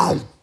out.